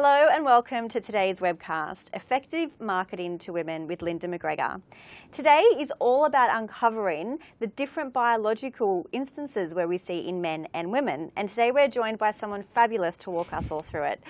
Hello and welcome to today's webcast, Effective Marketing to Women with Linda McGregor. Today is all about uncovering the different biological instances where we see in men and women. And today we're joined by someone fabulous to walk us all through it.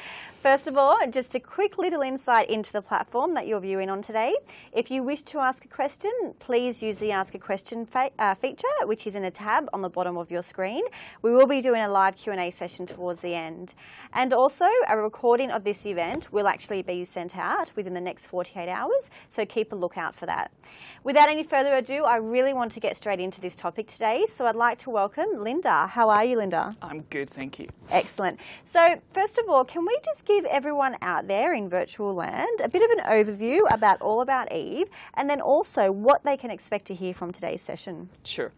First of all, just a quick little insight into the platform that you're viewing on today. If you wish to ask a question, please use the Ask a Question uh, feature, which is in a tab on the bottom of your screen. We will be doing a live Q&A session towards the end. And also, a recording of this event will actually be sent out within the next 48 hours, so keep a lookout for that. Without any further ado, I really want to get straight into this topic today, so I'd like to welcome Linda. How are you, Linda? I'm good, thank you. Excellent. So, first of all, can we just give everyone out there in virtual land a bit of an overview about All About Eve, and then also what they can expect to hear from today's session? Sure.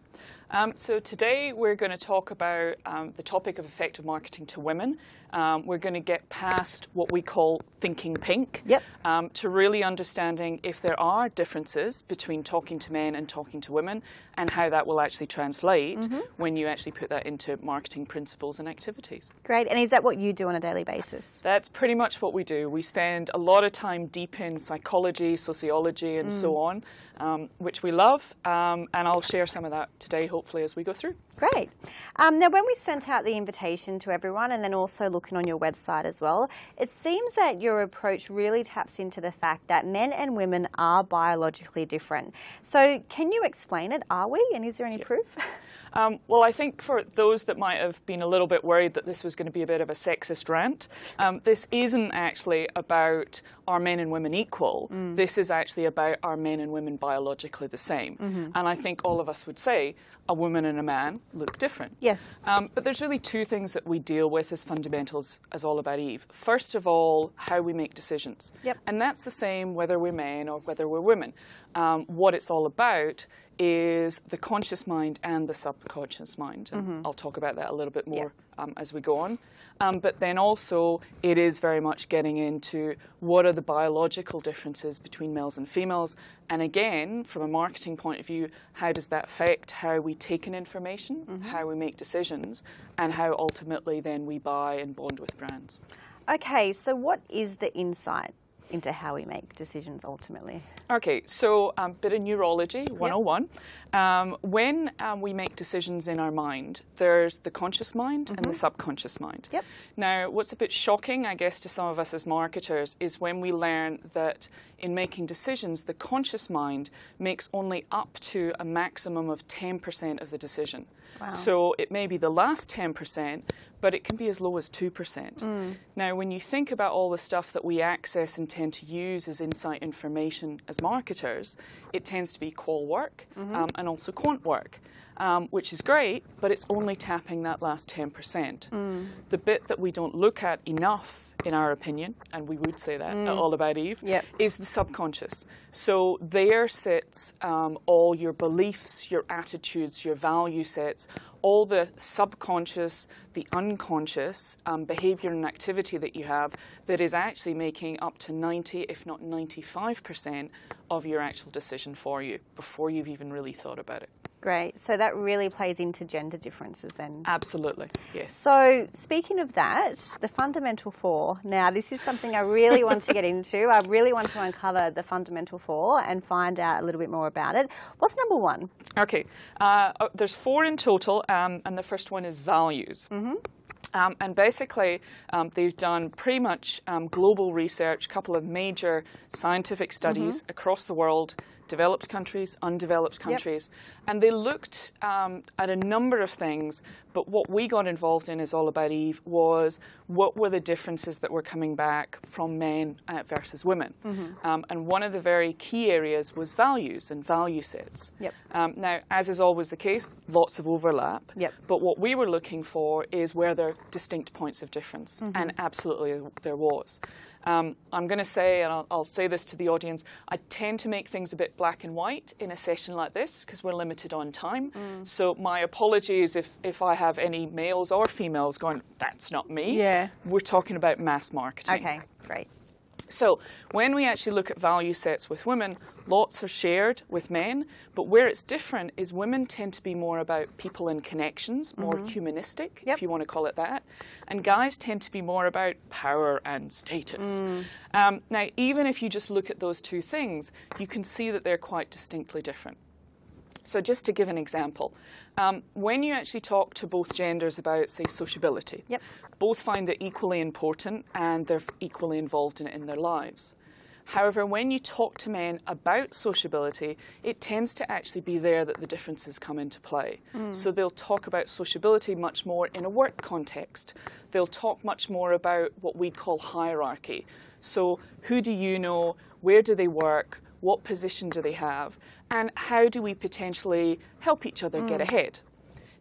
Um, so today we're going to talk about um, the topic of effective marketing to women. Um, we're going to get past what we call thinking pink yep. Um, to really understanding if there are differences between talking to men and talking to women and how that will actually translate mm -hmm. when you actually put that into marketing principles and activities. Great. And is that what you do on a daily basis? That's pretty much what we do. We spend a lot of time deep in psychology, sociology, and mm. so on, um, which we love. Um, and I'll share some of that today, hopefully, as we go through. Great. Um, now, when we sent out the invitation to everyone and then also looking on your website as well, it seems that your approach really taps into the fact that men and women are biologically different. So can you explain it? Are we? And is there any yeah. proof? Um, well, I think for those that might have been a little bit worried that this was going to be a bit of a sexist rant, um, this isn't actually about are men and women equal. Mm. This is actually about are men and women biologically the same. Mm -hmm. And I think all of us would say a woman and a man look different. Yes. Um, but there's really two things that we deal with as fundamentals as All About Eve. First of all, how we make decisions. Yep. And that's the same whether we're men or whether we're women. Um, what it's all about is the conscious mind and the subconscious mind. And mm -hmm. I'll talk about that a little bit more yeah. um, as we go on. Um, but then also, it is very much getting into what are the biological differences between males and females. And again, from a marketing point of view, how does that affect how we take in information, mm -hmm. how we make decisions, and how ultimately then we buy and bond with brands. Okay, so what is the insight into how we make decisions ultimately. Okay, so a um, bit of neurology 101. Yep. Um, when um, we make decisions in our mind, there's the conscious mind mm -hmm. and the mm-hmm. subconscious mind. Yep. Now, what's a bit shocking, I guess, to some of us as marketers is when we learn that in making decisions, the conscious mind makes only up to a maximum of 10% of the decision. Wow. So it may be the last 10%, but it can be as low as 2%. Mm. Now, when you think about all the stuff that we access and tend to use as insight information as marketers, it tends to be qual work mm -hmm. um, and also quant work. Um, which is great, but it's only tapping that last 10%. Mm. The bit that we don't look at enough in our opinion, and we would say that mm. all about Eve, yep. is the subconscious. So there sits um, all your beliefs, your attitudes, your value sets, all the subconscious, the unconscious um, behavior and activity that you have that is actually making up to 90, if not 95% of your actual decision for you before you've even really thought about it. Great. So that really plays into gender differences then? Absolutely, yes. So speaking of that, the fundamental four. Now, this is something I really want to get into. I really want to uncover the fundamental four and find out a little bit more about it. What's number one? Okay. Uh, oh, there's four in total, um, and the first one is values. Mm -hmm. Um, and basically, um, they've done pretty much um, global research, a couple of major scientific studies mm -hmm. across the world developed countries, undeveloped countries. Yep. And they looked um, at a number of things, but what we got involved in is All About Eve was what were the differences that were coming back from men uh, versus women. Mm -hmm. um, and one of the very key areas was values and value sets. Yep. Um, now, as is always the case, lots of overlap. Yep. But what we were looking for is where there are distinct points of difference. Mm -hmm. And absolutely there was. Um, I'm going to say, and I'll, I'll, say this to the audience, I tend to make things a bit black and white in a session like this because we're limited on time. Mm. So my apologies if, if I have any males or females going, that's not me. Yeah. We're talking about mass marketing. Okay, great. So when we actually look at value sets with women, lots are shared with men, but where it's different is women tend to be more about people and connections, more humanistic, Yep. if you want to call it that, and guys tend to be more about power and status. Um, now, even if you just look at those two things, you can see that they're quite distinctly different. So just to give an example, um, when you actually talk to both genders about, say, sociability, Yep. both find it equally important and they're equally involved in it in their lives. However, when you talk to men about sociability, it tends to actually be there that the differences come into play. Mm. So they'll talk about sociability much more in a work context. They'll talk much more about what we'd call hierarchy. So who do you know? Where do they work? What position do they have? And how do we potentially help each other get mm. ahead?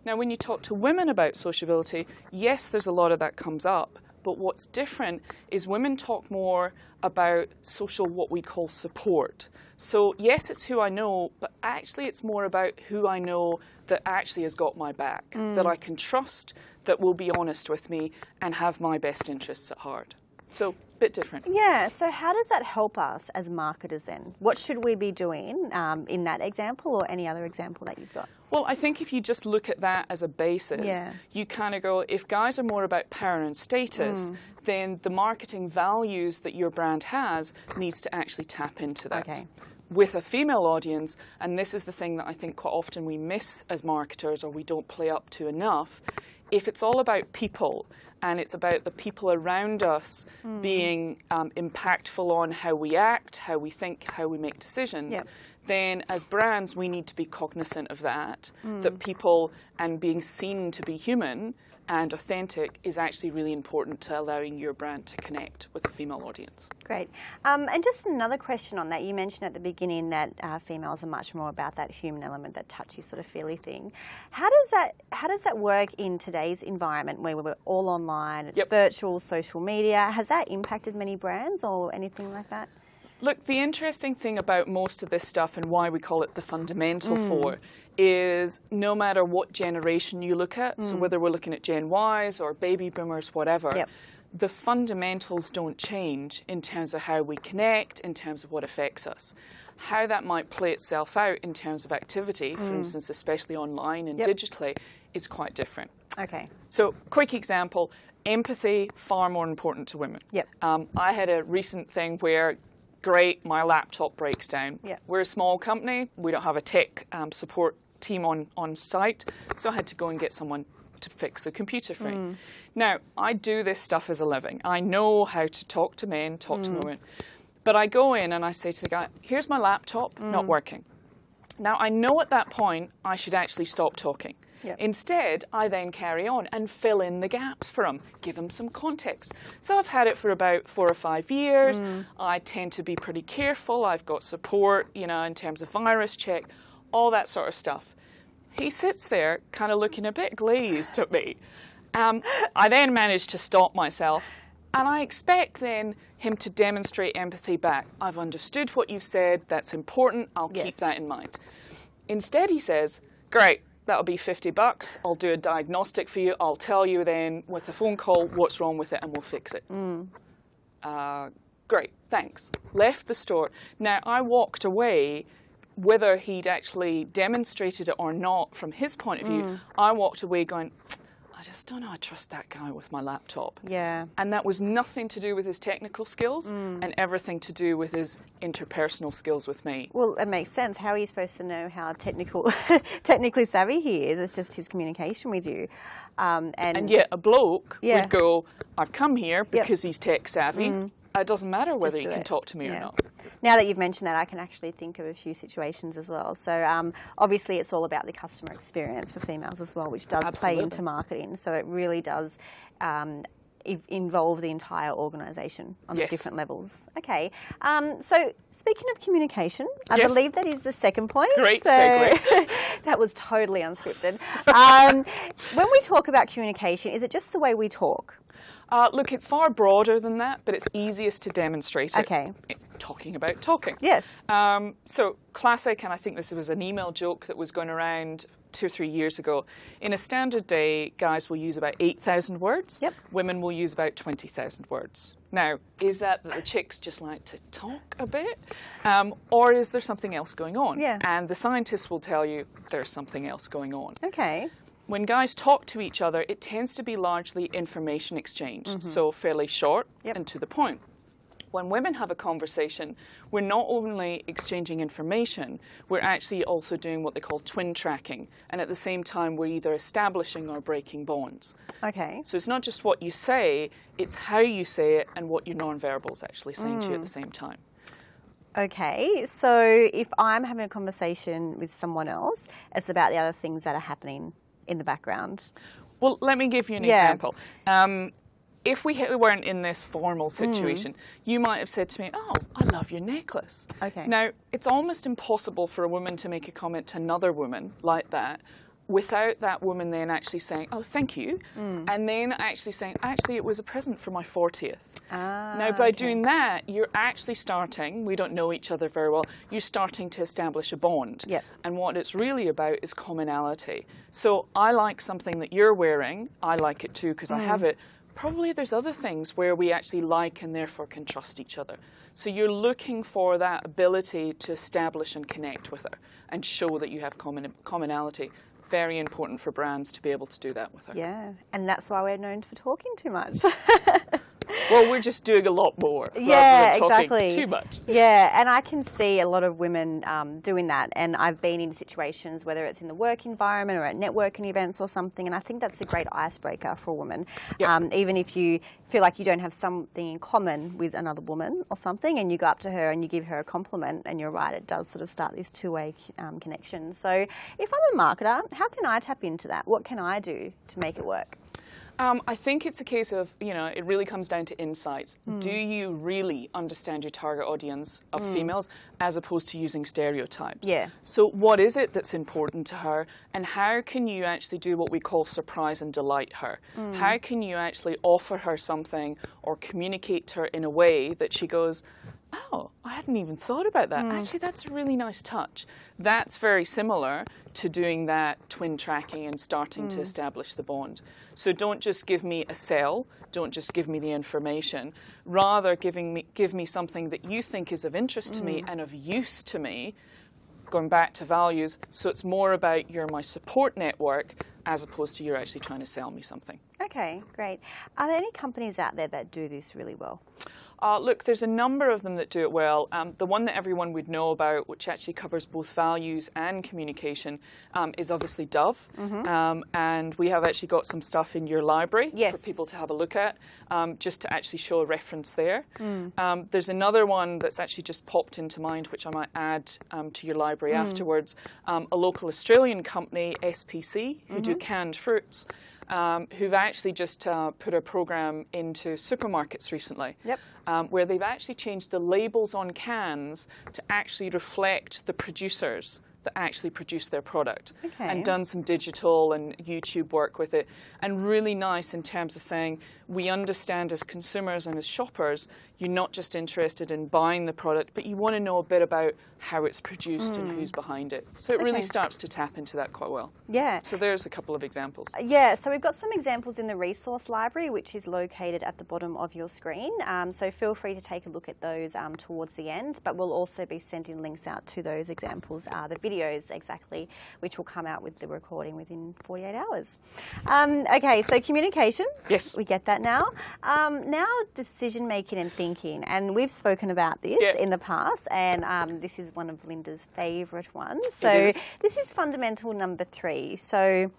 Now, when you talk to women about sociability, yes, there's a lot of that comes up. But what's different is women talk more about social, what we call support. So, yes, it's who I know, but actually, it's more about who I know that actually has got my back, that mm. I can trust, that will be honest with me, and have my best interests at heart. So, a bit different. Yeah, so how does that help us as marketers then? What should we be doing um, in that example or any other example that you've got? Well, I think if you just look at that as a basis, Yeah. you kind of go, if guys are more about power and status, then the marketing values that your brand has needs to actually tap into that. Okay. With a female audience, and this is the thing that I think quite often we miss as marketers or we don't play up to enough, if it's all about people and it's about the people around us being um, impactful on how we act, how we think, how we make decisions, Yep. then as brands we need to be cognizant of that that people and being seen to be human and authentic is actually really important to allowing your brand to connect with a female audience Great. Um, and just another question on that. You mentioned at the beginning that uh, females are much more about that human element, that touchy sort of feely thing. How does that How does that work in today's environment where we're all online? It's Yep. virtual, social media. Has that impacted many brands or anything like that? Look, the interesting thing about most of this stuff and why we call it the fundamental Mm. four is no matter what generation you look at, so whether we're looking at Gen Ys or baby boomers, whatever, Mm. Yep. the fundamentals don't change in terms of how we connect, in terms of what affects us. How that might play itself out in terms of activity, for instance, especially online and Mm. Yep. digitally, is quite different. Okay. So, quick example empathy, far more important to women. Yep. Um, I had a recent thing where, great, my laptop breaks down. Yep. We're a small company, we don't have a tech um, support team on, on site, so I had to go and get someone to fix the computer for me. Mm. Now, I do this stuff as a living. I know how to talk to men, talk to mm. women. But I go in and I say to the guy, here's my laptop, not mm. working. Now, I know at that point I should actually stop talking. Yep. Instead, I then carry on and fill in the gaps for him, give him some context. So I've had it for about four or five years. I tend to be pretty careful. I've got support, you know, in terms of virus check, all that sort of stuff. He sits there, kind of looking a bit glazed at me. Um, I then manage to stop myself, and I expect then him to demonstrate empathy back. I've understood what you've said. That's important. I'll Yes. keep that in mind. Instead, he says, Great, that'll be 50 bucks. I'll do a diagnostic for you. I'll tell you then with a phone call what's wrong with it and we'll fix it. Uh, great, thanks. Left the store. Now, I walked away. Whether he'd actually demonstrated it or not, from his point of view, I walked away going, I just don't know I trust that guy with my laptop. Yeah. And that was nothing to do with his technical skills and everything to do with his interpersonal skills with me. Well, it makes sense. How are you supposed to know how technical, technically savvy he is? It's just his communication with you. Um, and, And yet a bloke Yeah. would go, I've come here because he's tech savvy. It doesn't matter whether he can it. talk to me or not. Now that you've mentioned that, I can actually think of a few situations as well. So um, obviously, it's all about the customer experience for females as well, which does play into marketing. So it really does. Um, Involve the entire organisation on Yes. the different levels. Okay, um, so speaking of communication, I Yes. believe that is the second point. Great so segue. that was totally unscripted. Um, when we talk about communication, is it just the way we talk? Uh, look, it's far broader than that, but it's easiest to demonstrate it. Okay. Talking about talking. Yes. Um, so classic, and I think this was an email joke that was going around two or three years ago. In a standard day, guys will use about 8,000 words. Yep. Women will use about 20,000 words. Now, is that that the chicks just like to talk a bit? Um, or is there something else going on? Yeah. And the scientists will tell you there's something else going on. Okay. When guys talk to each other, it tends to be largely information exchange, mm-hmm. so fairly short Yep. and to the point. When women have a conversation, we're not only exchanging information, we're actually also doing what they call twin tracking. And at the same time, we're either establishing or breaking bonds. Okay. So it's not just what you say, it's how you say it and what your nonverbal is actually saying to you at the mm. same time. Okay, so if I'm having a conversation with someone else, it's about the other things that are happening in the background. Well, let me give you an Yeah. example. Um, if we weren't in this formal Mm. situation, you might have said to me, "Oh, I love your necklace." Okay. Now, it's almost impossible for a woman to make a comment to another woman like that without that woman then actually saying, "Oh, thank you," Mm. and then actually saying, "Actually, it was a present for my 40th." Ah, now, by okay. doing that, you're actually starting, we don't know each other very well, you're starting to establish a bond. Yep. And what it's really about is commonality. So I like something that you're wearing, I like it too because I have it. Probably there's other things where we actually like and therefore can trust each other. So you're looking for that ability to establish and connect with her and show that you have common, commonality. Very important for brands to be able to do that with her. Yeah, and that's why we're known for talking too much. Well, we're just doing a lot more. yeah, exactly. Too much. Yeah, and I can see a lot of women um, doing that, and I've been in situations whether it's in the work environment or at networking events or something, and I think that's a great icebreaker for a woman. Yep. Um, even if you feel like you don't have something in common with another woman or something, and you go up to her and you give her a compliment, and you're right, it does sort of start this two-way um, connection. So, if I'm a marketer, how can I tap into that? What can I do to make it work? Um, I think it's a case of, you know, it really comes down to insights. Hmm. Do you really understand your target audience of hmm. females as opposed to using stereotypes? Yeah. So, what is it that's important to her, and how can you actually do what we call surprise and delight her? Hmm. How can you actually offer her something or communicate to her in a way that she goes, Oh, I hadn't even thought about that. Hmm. Actually, that's a really nice touch. That's very similar to doing that twin tracking and starting to hmm. establish the bond. So don't just give me a sell, don't just give me the information. Rather, giving me, give me something that you think is of interest to me hmm. and of use to me, going back to values. So it's more about you're my support network as opposed to you're actually trying to sell me something. Okay, great. Are there any companies out there that do this really well? Uh, look, there's a number of them that do it well. Um, the one that everyone would know about, which actually covers both values and communication, um, is obviously Dove. Um, and we have actually got some stuff in your library Yes. for people to have a look at, um, just to actually show a reference there. Um, there's another one that's actually just popped into mind, which I might add um, to your library afterwards. Um, a local Australian company, SPC, who do canned fruits. Um, who've actually just uh, put a program into supermarkets recently Yep. um, where they've actually changed the labels on cans to actually reflect the producers that actually produce their product Okay. and done some digital and YouTube work with it. And really nice in terms of saying we understand as consumers and as shoppers, you're not just interested in buying the product, but you want to know a bit about how it's produced and who's behind it. So it really Hmm. Starts to tap into that quite well. Yeah. So there's a couple of examples. Yeah, so we've got some examples in the resource library, which is located at the bottom of your screen. Um, so feel free to take a look at those um, towards the end, but we'll also be sending links out to those examples, uh, the videos exactly, which will come out with the recording within 48 hours. Um, okay, so communication. Yes. We get that now. Um, now, decision making and thinking, and we've spoken about this Yeah. in the past, and um, this is one of Linda's favourite ones. So is. this is fundamental number three. So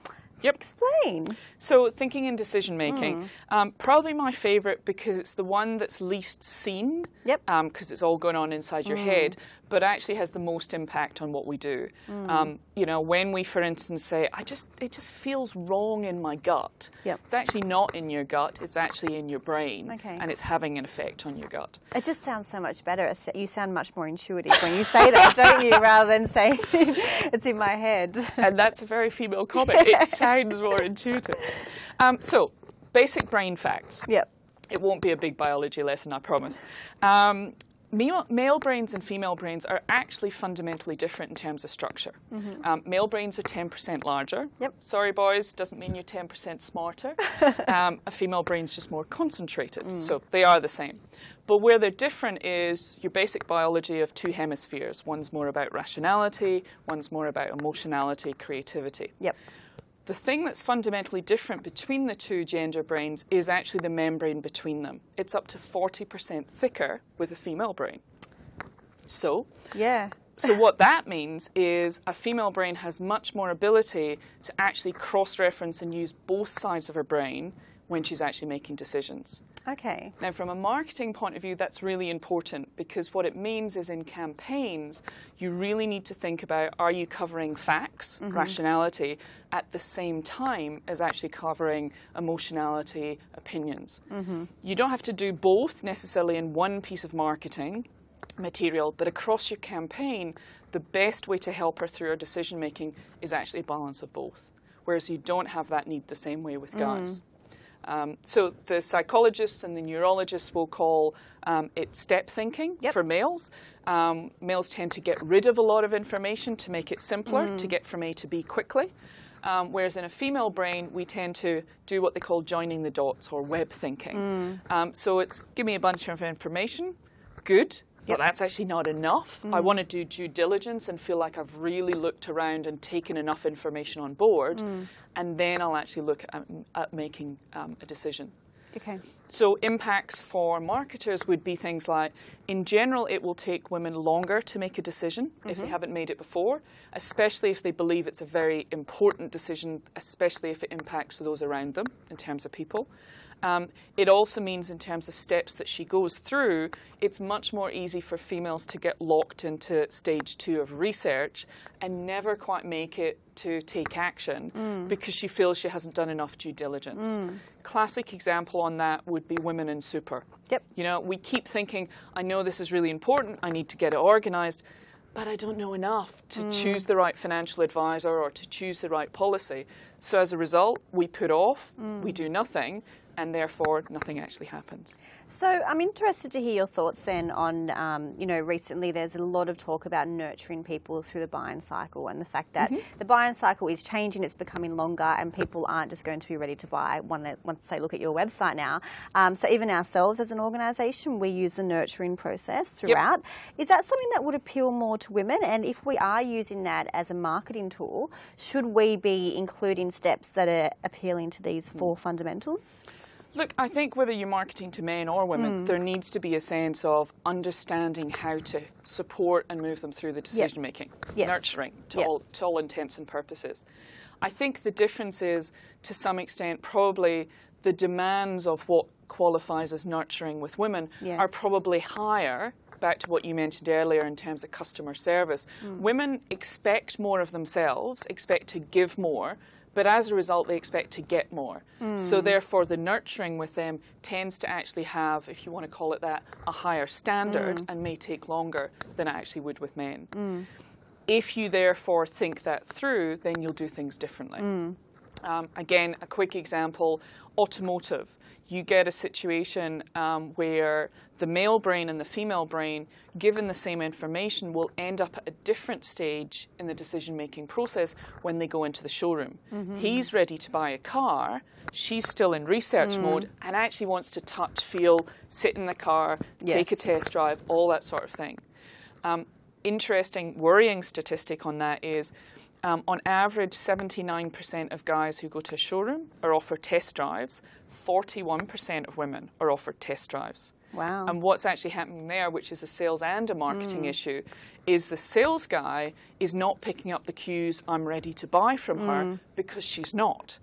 Yep. explain. So thinking and decision making, um, probably my favourite because it's the one that's least seen. Yep. Because it's all going on inside your head, but actually has the most impact on what we do. Um, you know, when we, for instance, say, "I just, it just feels wrong in my gut." Yep. It's actually not in your gut. It's actually in your brain, Okay. and it's having an effect on your gut. It just sounds so much better. You sound much more intuitive when you say that, don't you? Rather than saying it's in my head. and that's a very female comment. It sounds more intuitive. Um, so, basic brain facts. Yep. It won't be a big biology lesson, I promise. Um, male, brains and female brains are actually fundamentally different in terms of structure. Um, male brains are 10% larger. Yep. Sorry, boys, doesn't mean you're 10% smarter. um, a female brain's just more concentrated, so they are the same. But where they're different is your basic biology of two hemispheres. One's more about rationality, one's more about emotionality, creativity. Yep. The thing that's fundamentally different between the two gender brains is actually the membrane between them. It's up to 40% thicker with a female brain. So, Yeah. so what that means is a female brain has much more ability to actually cross-reference and use both sides of her brain when she's actually making decisions. Okay. Now, from a marketing point of view, that's really important because what it means is in campaigns, you really need to think about are you covering facts, mm-hmm. rationality, at the same time as actually covering emotionality, opinions. Mm-hmm. You don't have to do both necessarily in one piece of marketing material, but across your campaign, the best way to help her through her decision making is actually a balance of both. Whereas you don't have that need the same way with mm-hmm. guys. Um, so the psychologists and the neurologists will call um, it step thinking Yep. for males. Um, males tend to get rid of a lot of information to make it simpler to get from A to B quickly. Um, whereas in a female brain, we tend to do what they call joining the dots or web thinking. Um, so it's give me a bunch of information, good, Yep. but that's actually not enough. I mm. want to do due diligence and feel like I've really looked around and taken enough information on board, mm. and then I'll actually look at, at making um, a decision. Okay. So impacts for marketers would be things like, in general, it will take women longer to make a decision if they mm-hmm. haven't made it before, especially if they believe it's a very important decision, especially if it impacts those around them in terms of people. Um, it also means, in terms of steps that she goes through, it's much more easy for females to get locked into stage two of research and never quite make it to take action mm. because she feels she hasn't done enough due diligence. Mm. Classic example on that would be women in super. Yep. You know, we keep thinking, I know this is really important, I need to get it organized, but I don't know enough to mm. choose the right financial advisor or to choose the right policy. So as a result, we put off, we do nothing, and therefore nothing actually happens. So I'm interested to hear your thoughts then on, um, you know, recently there's a lot of talk about nurturing people through the buying cycle and the fact that the buying cycle is changing, it's becoming longer, and people aren't just going to be ready to buy once they look at your website now. Um, so even ourselves as an organisation, we use the nurturing process throughout. Is that something that would appeal more to women? And if we are using that as a marketing tool, should we be including steps that are appealing to these four fundamentals? Look, I think whether you're marketing to men or women, mm. there needs to be a sense of understanding how to support and move them through the decision making, Yes. nurturing to, Yep. all, to all intents and purposes. I think the difference is, to some extent, probably the demands of what qualifies as nurturing with women are probably higher. Back to what you mentioned earlier in terms of customer service. Mm. Women expect more of themselves, expect to give more, but as a result, they expect to get more. So, hmm. therefore, the nurturing with them tends to actually have, if you want to call it that, a higher standard hmm. and may take longer than it actually would with men. Hmm. If you therefore think that through, then you'll do things differently. Um, again, a quick example automotive. You get a situation um, where the male brain and the female brain, given the same information, will end up at a different stage in the decision making process when they go into the showroom. He's ready to buy a car, she's still in research mode and actually wants to touch, feel, sit in the car, take a test drive, all that sort of thing. Um, interesting, worrying statistic on that is um, on average, 79% of guys who go to a showroom are offered test drives, 41% of women are offered test drives. Wow. And what's actually happening there, which is a sales and a marketing issue, is the sales guy is not picking up the cues, I'm ready to buy from her, because she's not.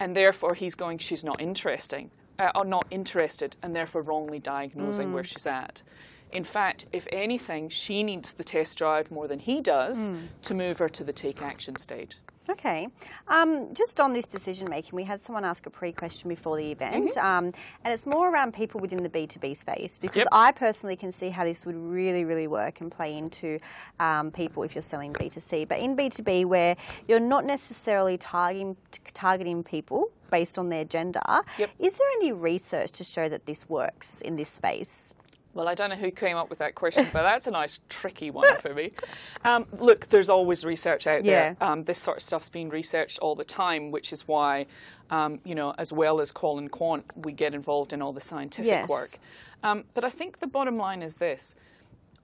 And therefore, he's going, she's not interesting, uh, or not interested, and therefore wrongly diagnosing where she's at. In fact, if anything, she needs the test drive more than he does to move her to the take action stage. Okay. Um, just on this decision making, we had someone ask a pre question before the event, um, and it's more around people within the B2B space because Yep. I personally can see how this would really, really work and play into um, people if you're selling B2C. But in B2B, where you're not necessarily targeting, targeting people based on their gender, Yep. is there any research to show that this works in this space? Well, I don't know who came up with that question, but that's a nice, tricky one for me. Um, look, there's always research out Yeah. there. Um, this sort of stuff's being researched all the time, which is why, um, you know, as well as and Quant, we get involved in all the scientific Yes. work. Um, but I think the bottom line is this.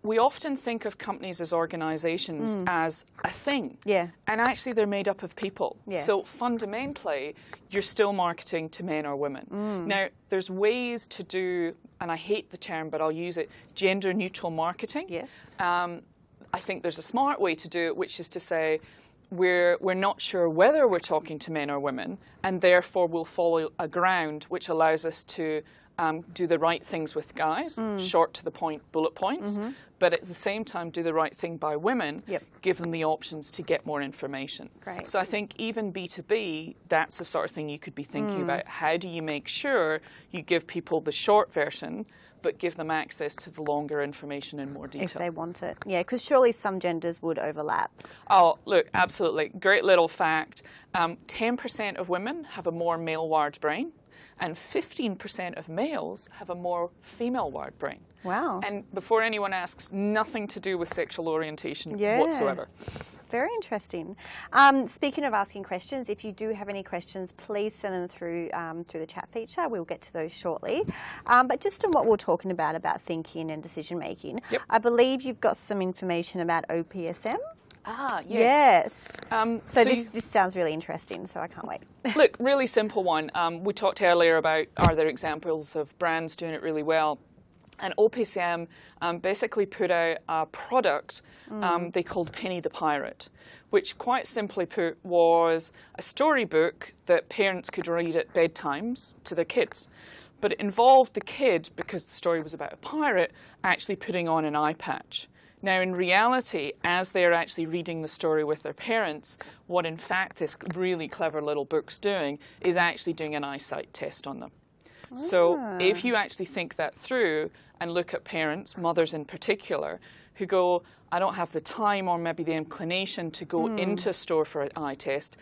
We often think of companies as organizations as a thing. Mm. Yeah. And actually, they're made up of people. Yes. So fundamentally, you're still marketing to men or women. Mm. Now, there's ways to do, and I hate the term, but I'll use it gender neutral marketing. Yes. Um, I think there's a smart way to do it, which is to say, we're, we're not sure whether we're talking to men or women, and therefore we'll follow a ground which allows us to um, do the right things with guys, Mm. short to the point bullet points, but at the same time do the right thing by women. Yep. give them the options to get more information. Great. So I think even B2B, that's the sort of thing you could be thinking Mm. about. How do you make sure you give people the short version, but give them access to the longer information in more detail? If they want it. Yeah, because surely some genders would overlap. Oh, look, absolutely. Great little fact. Um, 10% of women have a more male wired brain, and 15% of males have a more female wired brain. Wow. And before anyone asks, nothing to do with sexual orientation Yeah. whatsoever. Very interesting. Um, speaking of asking questions, if you do have any questions, please send them through um, through the chat feature. We'll get to those shortly. Um, but just on what we're talking about about thinking and decision making, Yep. I believe you've got some information about OPSM. Ah, Yes. Um, So, this, you- this sounds really interesting. So I can't wait. Look, really simple one. Um, we talked earlier about are there examples of brands doing it really well? And OPSM um, basically put out a product um, they called Penny the Pirate, which quite simply put was a storybook that parents could read at bedtimes to their kids. But it involved the kid, because the story was about a pirate, actually putting on an eye patch. Now, in reality, as they're actually reading the story with their parents, what in fact this really clever little book's doing is actually doing an eyesight test on them. So ah. if you actually think that through and look at parents, mothers in particular, who go, I don't have the time or maybe the inclination to go hmm. into a store for an eye test,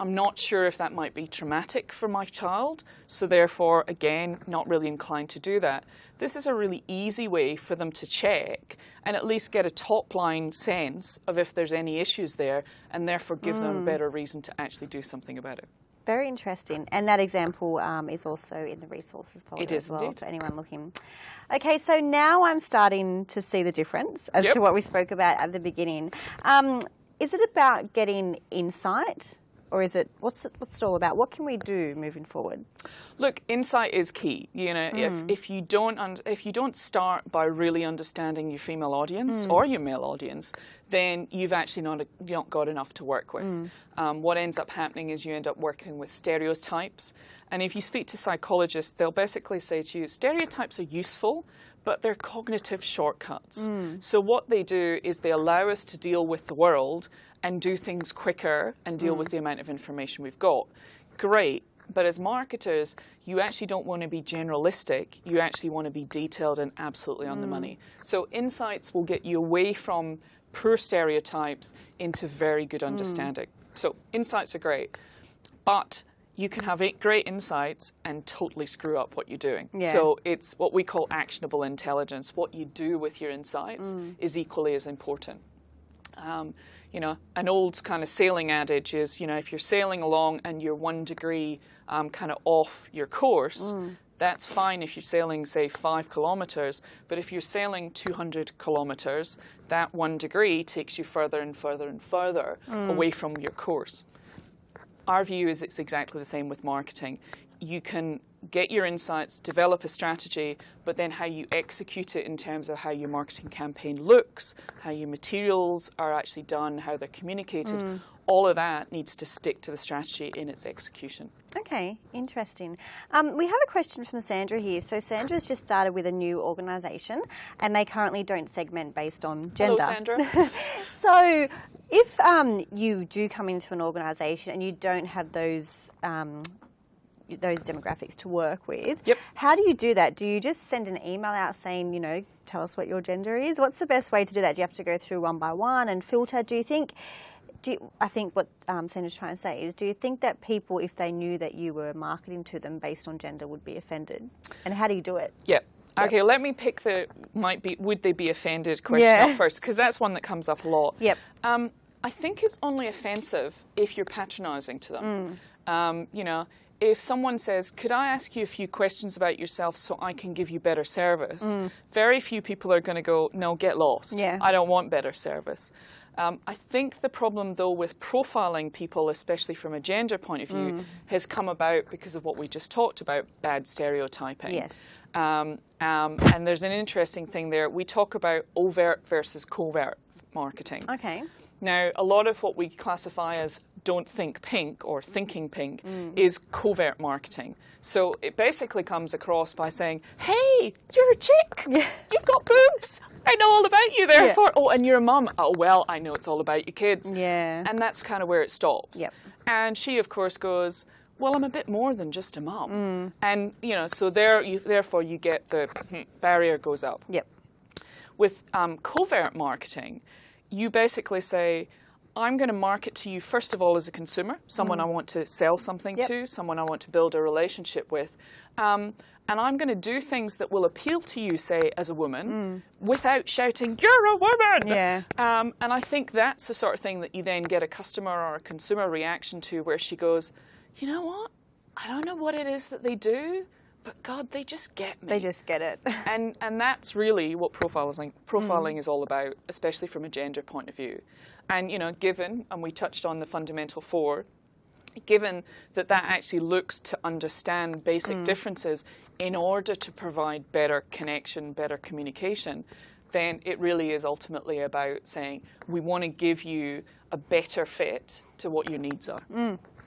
I'm not sure if that might be traumatic for my child, so therefore, again, not really inclined to do that. This is a really easy way for them to check and at least get a top line sense of if there's any issues there and therefore give them a better reason to actually do something about it. Very interesting. And that example um, is also in the resources folder It is as well indeed. for anyone looking. Okay, so now I'm starting to see the difference as Yep. to what we spoke about at the beginning. Um, is it about getting insight? Or is it what's it, what's it all about? What can we do moving forward? Look, insight is key. You know, if, mm. if you don't un- if you don't start by really understanding your female audience mm. or your male audience, then you've actually not not got enough to work with. Mm. Um, what ends up happening is you end up working with stereotypes, and if you speak to psychologists, they'll basically say to you, stereotypes are useful. But they're cognitive shortcuts. So, what they do is they allow us to deal with the world and do things quicker and deal with mm. the amount of information we've got. Great. But as marketers, you actually don't want to be generalistic. You actually want to be detailed and absolutely on the mm. money. So insights will get you away from poor stereotypes into very good mm. understanding. So insights are great, but you can have great insights and totally screw up what you're doing. Yeah. So it's what we call actionable intelligence. What you do with your insights is equally as important. Um, you know, an old kind of sailing adage is, you know, if you're sailing along and you're one degree um, kind of off your course, that's fine if you're sailing, say, five kilometers. But if you're sailing 200 kilometers, that one degree takes you further and further and further away from your course. Our view is it's exactly the same with marketing. You can get your insights, develop a strategy, but then how you execute it in terms of how your marketing campaign looks, how your materials are actually done, how they're communicated, all of that needs to stick to the strategy in its execution. Okay, interesting. Um, we have a question from Sandra here. So Sandra's just started with a new organisation, and they currently don't segment based on Hello, gender. Sandra. So, if um, you do come into an organisation and you don't have those um, those demographics to work with, Yep. how do you do that? Do you just send an email out saying, you know, tell us what your gender is? What's the best way to do that? Do you have to go through one by one and filter? Do you think? Do you, I think what um, Sandra's trying to say is, do you think that people, if they knew that you were marketing to them based on gender, would be offended? And how do you do it? Yeah. Okay, let me pick the might be would they be offended question Yeah. up first because that's one that comes up a lot. Yep. Um, I think it's only offensive if you're patronising to them. Mm. Um, you know, if someone says, "Could I ask you a few questions about yourself so I can give you better service?" Very few people are going to go, "No, get lost. Mm. Yeah. I don't want better service." Um, I think the problem, though, with profiling people, especially from a gender point of view, Mm. has come about because of what we just talked about bad stereotyping. Yes. Um, um, and there's an interesting thing there. We talk about overt versus covert marketing. Okay. Now, a lot of what we classify as don't think pink or thinking pink is covert marketing. So it basically comes across by saying, hey, you're a chick. You've got boobs. I know all about you, therefore. Oh, and you're a mum. Oh, well, I know it's all about your kids. Yeah. And that's kind of where it stops. Yep. And she, of course, goes, well, I'm a bit more than just a mum. Mm. And, you know, so there, you, therefore you get the barrier goes up. Yep. With um, covert marketing, you basically say, I'm going to market to you, first of all, as a consumer, someone I want to sell something Mm. Yep. to, someone I want to build a relationship with. Um, and I'm going to do things that will appeal to you, say, as a woman, without shouting, You're a woman! Mm. Yeah. Um, and I think that's the sort of thing that you then get a customer or a consumer reaction to where she goes, You know what? I don't know what it is that they do, but God, they just get me They just get it. and and that's really what profiling profiling is all about, especially from a gender point of view. And you know, given and we touched on the fundamental four, given that that actually looks to understand basic differences in order to provide better connection, better communication, then it really is ultimately about saying we want to give you a better fit to what your needs are.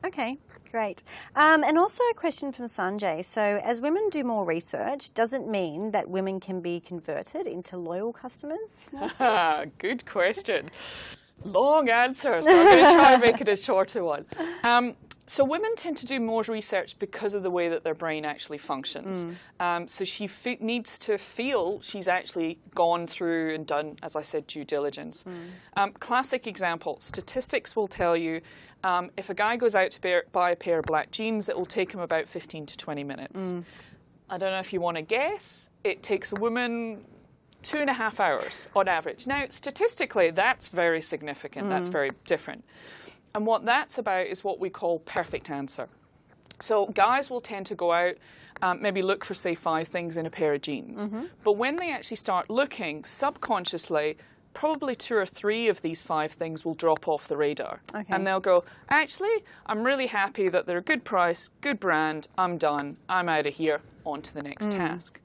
Okay, great. Um, and also a question from Sanjay. So, as women do more research, does it mean that women can be converted into loyal customers? Good question. Long answer, so I'm going to try and make it a shorter one. Um, so women tend to do more research because of the way that their brain actually functions. Um, so she needs to feel she's actually gone through and done, as I said, due diligence. Um, classic example: statistics will tell you um, if a guy goes out to bear, buy a pair of black jeans, it will take him about 15 to 20 minutes. I don't know if you want to guess. It takes a woman two and a half hours on average. Now, statistically, that's very significant. That's mm. very different. And what that's about is what we call perfect answer. So guys will tend to go out, um, maybe look for, say, five things in a pair of jeans. Mm-hmm. But when they actually start looking, subconsciously, probably two or three of these five things will drop off the radar. Okay. And they'll go, actually, I'm really happy that they're a good price, good brand, I'm done, I'm out of here, on to the next mm. task.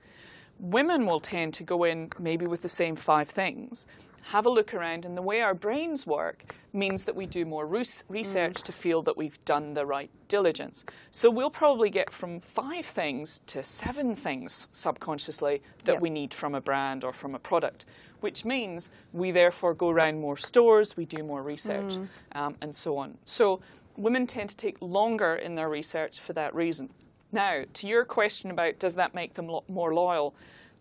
Women will tend to go in maybe with the same five things, have a look around, and the way our brains work means that we do more rus- research to feel that we've done the right diligence. So we'll probably get from five things to seven things subconsciously that Yep. we need from a brand or from a product, which means we therefore go around more stores, we do more research, um, and so on. So women tend to take longer in their research for that reason. Now, to your question about does that make them lo- more loyal,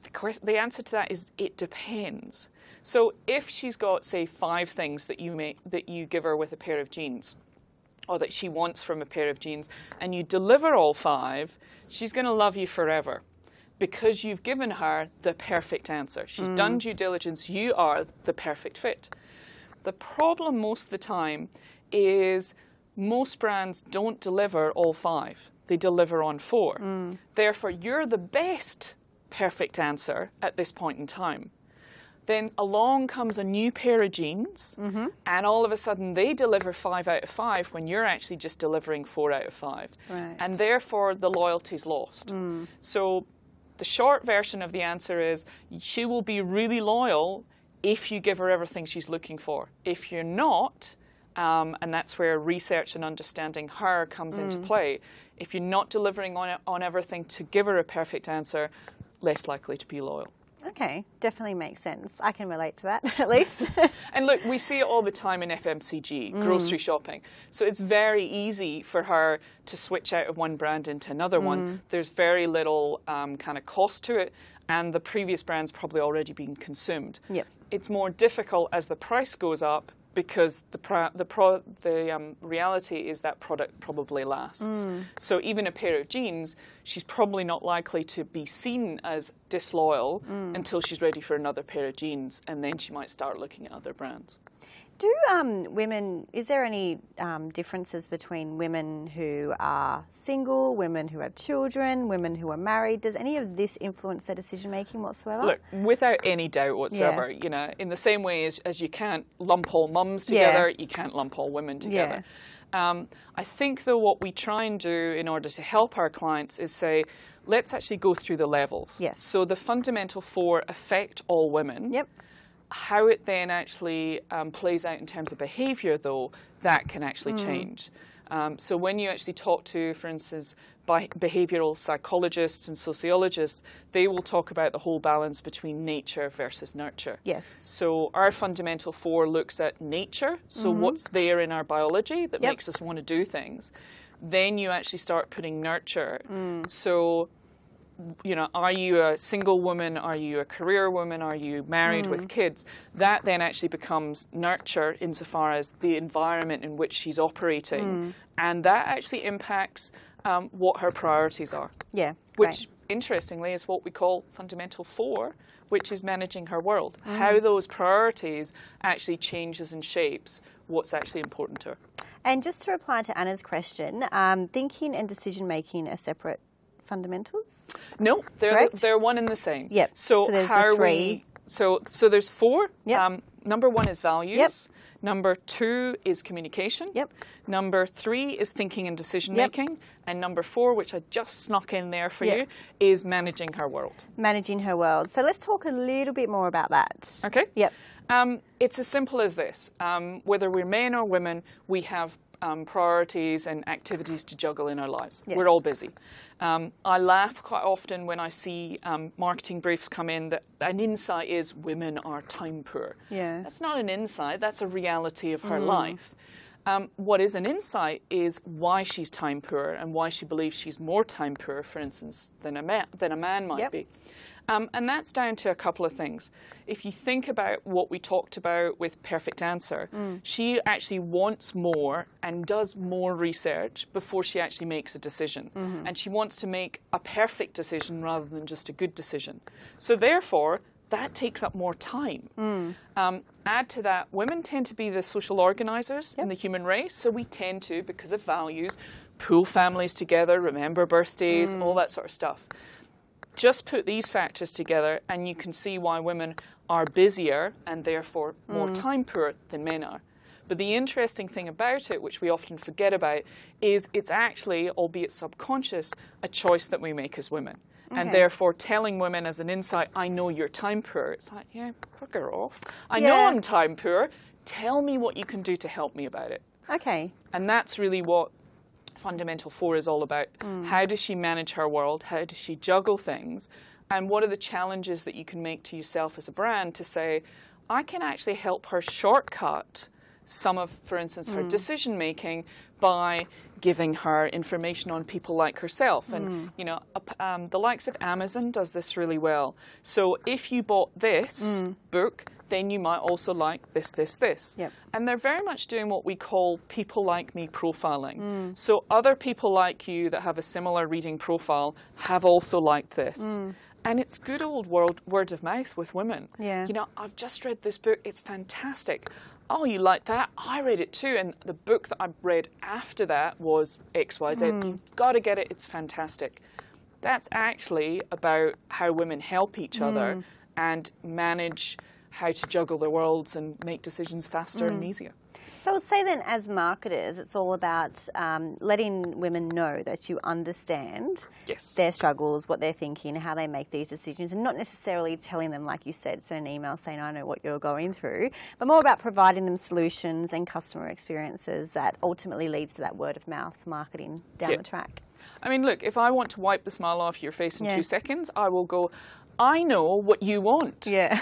the, the answer to that is it depends. So if she's got, say, five things that you make that you give her with a pair of jeans, or that she wants from a pair of jeans, and you deliver all five, she's going to love you forever because you've given her the perfect answer. She's mm. done due diligence. You are the perfect fit. The problem most of the time is most brands don't deliver all five. They deliver on four. Mm. Therefore, you're the best perfect answer at this point in time. Then along comes a new pair of jeans, mm-hmm. and all of a sudden they deliver five out of five when you're actually just delivering four out of five. Right. And therefore, the loyalty's lost. Mm. So, the short version of the answer is she will be really loyal if you give her everything she's looking for. If you're not, um, and that's where research and understanding her comes into mm. play. If you're not delivering on, on everything to give her a perfect answer, less likely to be loyal. Okay, definitely makes sense. I can relate to that at least. And look, we see it all the time in FMCG, grocery shopping. So it's very easy for her to switch out of one brand into another one. There's very little um, kind of cost to it, and the previous brand's probably already been consumed. Yep. It's more difficult as the price goes up because the the pro- the um, reality is that product probably lasts. So even a pair of jeans, she's probably not likely to be seen as disloyal until she's ready for another pair of jeans, and then she might start looking at other brands. Do um, women, is there any um, differences between women who are single, women who have children, women who are married? Does any of this influence their decision making whatsoever? Look, without any doubt whatsoever, you know, in the same way as, as you can't lump all mums together, you can't lump all women together. Um, I think, though, what we try and do in order to help our clients is say, let's actually go through the levels. Yes. So the fundamental four affect all women. Yep. How it then actually um, plays out in terms of behaviour, though, that can actually change. Um, so when you actually talk to, for instance, behavioural psychologists and sociologists, they will talk about the whole balance between nature versus nurture. Yes. So our fundamental four looks at nature, so what's there in our biology that Yep. makes us want to do things. Then you actually start putting nurture. So you know, are you a single woman? Are you a career woman? Are you married with kids? That then actually becomes nurture insofar as the environment in which she's operating. And that actually impacts um, what her priorities are, Yeah. which interestingly is what we call fundamental four, which is managing her world. How those priorities actually changes and shapes what's actually important to her. And just to reply to Anna's question, um, thinking and decision making are separate fundamentals. No, they're Correct? they're one and the same. Yep. So, So there's the how three. we so so there's four. Yep. Um, number one is values. Yep. Number two is communication. Yep. Number three is thinking and decision Yep. making. And number four, which I just snuck in there for Yep. you, is managing her world. Managing her world. So let's talk a little bit more about that. Okay. Yep. Um, it's as simple as this. Um, whether we're men or women, we have um, priorities and activities to juggle in our lives. Yes. We're all busy. Um, I laugh quite often when I see um, marketing briefs come in that an insight is women are time poor. Yeah. That's not an insight, that's a reality of her life. Um, what is an insight is why she's time poor and why she believes she's more time poor, for instance, than a man, than a man might Yep. be. Um, and that's down to a couple of things. If you think about what we talked about with Perfect Answer, she actually wants more and does more research before she actually makes a decision. And she wants to make a perfect decision rather than just a good decision. So, therefore, that takes up more time. Um, add to that, women tend to be the social organisers in the human race, so we tend to, because of values, pull families together, remember birthdays, all that sort of stuff just put these factors together and you can see why women are busier and therefore more mm. time poor than men are. But the interesting thing about it, which we often forget about, is it's actually, albeit subconscious, a choice that we make as women. And therefore, telling women as an insight, I know you're time poor, it's like, yeah, bugger off. I know I'm time poor. Tell me what you can do to help me about it. Okay. And that's really what Fundamental Four is all about. Mm. How does she manage her world? How does she juggle things? And what are the challenges that you can make to yourself as a brand to say, I can actually help her shortcut some of, for instance, her mm. decision making by giving her information on people like herself. And, mm. you know, um, the likes of Amazon does this really well. So if you bought this book, then you might also like this, this, this. Yep. And they're very much doing what we call people like me profiling. Mm. So other people like you that have a similar reading profile have also liked this. Mm. And it's good old world, word of mouth with women. Yeah. You know, I've just read this book, it's fantastic. Oh, you like that? I read it too. And the book that I read after that was XYZ. Mm. You've got to get it, it's fantastic. That's actually about how women help each other and manage how to juggle their worlds and make decisions faster and easier. So I would say then, as marketers, it's all about um, letting women know that you understand Yes. their struggles, what they're thinking, how they make these decisions, and not necessarily telling them, like you said, send an email saying, I know what you're going through, but more about providing them solutions and customer experiences that ultimately leads to that word of mouth marketing down Yeah. the track. I mean, look, if I want to wipe the smile off your face in Yeah. two seconds, I will go, I know what you want. Yeah.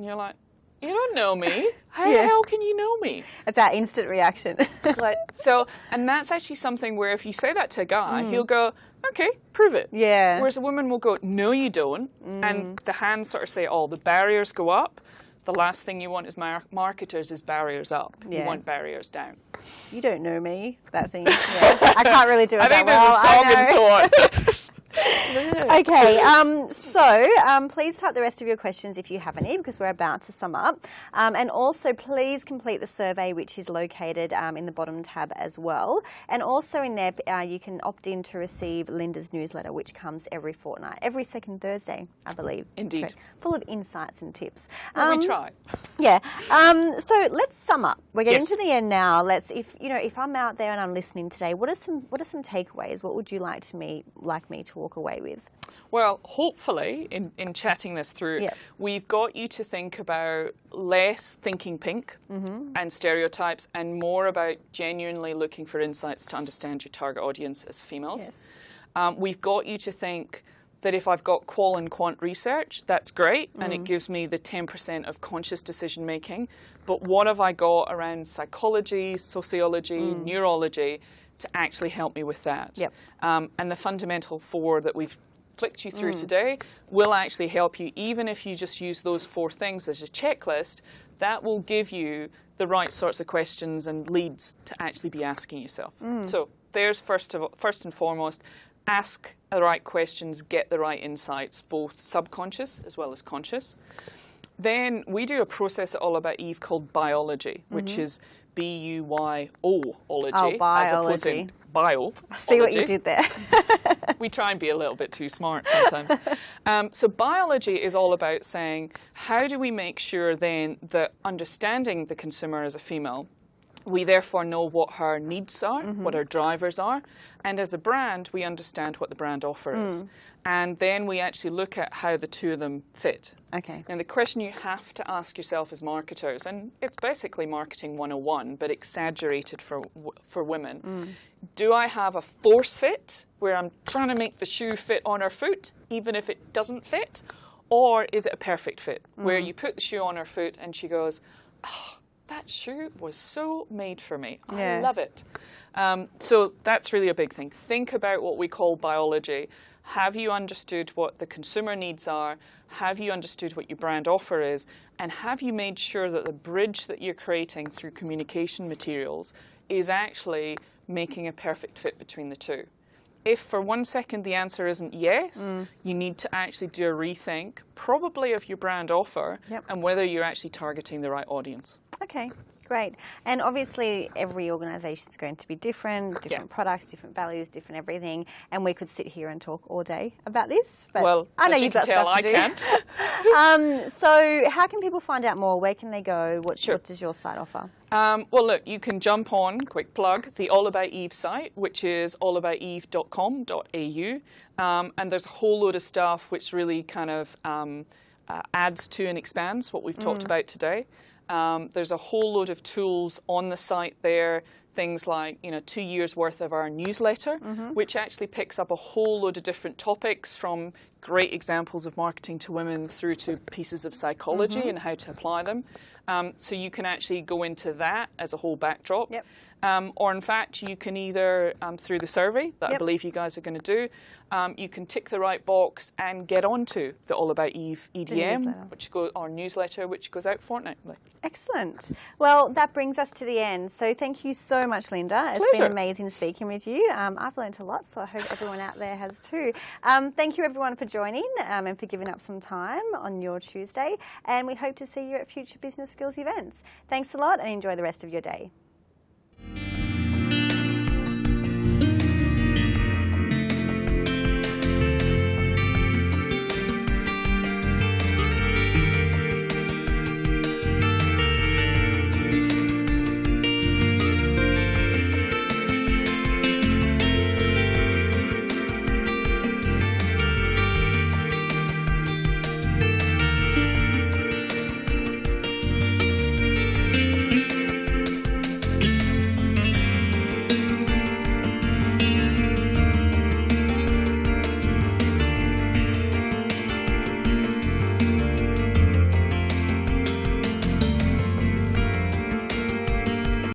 And you're like, you don't know me. How Yeah. the hell can you know me? It's our instant reaction. Like, so, and that's actually something where if you say that to a guy, mm. he'll go, okay, prove it. Yeah. Whereas a woman will go, no, you don't. And mm. the hands sort of say, oh, the barriers go up. the last thing you want as mar- marketers is barriers up. Yeah. You want barriers down. You don't know me, that thing. Yeah. I can't really do it I that think there's well. a song I know. and so on. Okay, um, so um, please type the rest of your questions if you have any because we're about to sum up. Um, and also, please complete the survey, which is located um, in the bottom tab as well. And also, in there, uh, you can opt in to receive Linda's newsletter, which comes every fortnight, every second Thursday, I believe. Indeed. Correct. Full of insights and tips. Well, Um, we try. yeah. Um, so let's sum up. We're getting Yes. to the end now. Let's, if you know, if I'm out there and I'm listening today, what are some what are some takeaways? What would you like to me like me to walk away with? Well, hopefully, in, in chatting this through, Yep. we've got you to think about less thinking pink Mm-hmm. and stereotypes and more about genuinely looking for insights to understand your target audience as females. Yes. Um, we've got you to think that if I've got qual and quant research, that's great, and Mm. it gives me the 10% of conscious decision making. But what have I got around psychology, sociology, neurology to actually help me with that? Mm. Yep. Um, and the fundamental four that we've flicked you Mm. through today will actually help you, even if you just use those four things as a checklist, that will give you the right sorts of questions and leads to actually be asking yourself. Mm. So there's first of first and foremost, ask the right questions, get the right insights, both subconscious as well as conscious. Then we do a process at All About Eve called Buyology, which is B U Y O ology. Mm-hmm. Oh, As opposed to bio. See what you did there. we try and be a little bit too smart sometimes. um, so Buyology is all about saying how do we make sure then that understanding the consumer as a female, we therefore know what her needs are, mm-hmm. what her drivers are, and as a brand we understand what the brand offer is, mm. and then we actually look at how the two of them fit. okay. And the question you have to ask yourself as marketers, and it's basically marketing 101, but exaggerated for, for women. Mm. Do I have a force fit where I'm trying to make the shoe fit on her foot, even if it doesn't fit? Or is it a perfect fit where mm. you put the shoe on her foot and she goes, oh, that shoe was so made for me. I love it. Um, so that's really a big thing. Think about what we call Buyology. Have you understood what the consumer needs are? Have you understood what your brand offer is? And have you made sure that the bridge that you're creating through communication materials is actually making a perfect fit between the two? If for one second the answer isn't yes, you need to actually do a rethink, probably of your brand offer Yep. and whether you're actually targeting the right audience. Okay, great. And obviously, every organisation is going to be different, different products, different values, different everything. And we could sit here and talk all day about this. But Well, I know you've can got tell, stuff to I do. can. um, so, how can people find out more? Where can they go? What, Sure. what does your site offer? Um, well, look, you can jump on, quick plug, the All About Eve site, which is allabouteve.com.au. Um, and there's a whole load of stuff which really kind of um, uh, adds to and expands what we've talked about today. Um, there's a whole load of tools on the site there, things like you know two years worth of our newsletter, which actually picks up a whole load of different topics from great examples of marketing to women through to pieces of psychology and how to apply them. Um, so you can actually go into that as a whole backdrop. Yep. Um, or in fact, you can either um, through the survey that I believe you guys are going to do, um, you can tick the right box and get onto the All About Eve EDM, which go our newsletter, which goes out fortnightly. Excellent. Well, that brings us to the end. So, thank you so much, Linda. It's Pleasure. been amazing speaking with you. Um, I've learnt a lot, so I hope everyone out there has too. Um, thank you, everyone, for joining um, and for giving up some time on your Tuesday. And we hope to see you at future business skills events. Thanks a lot and enjoy the rest of your day.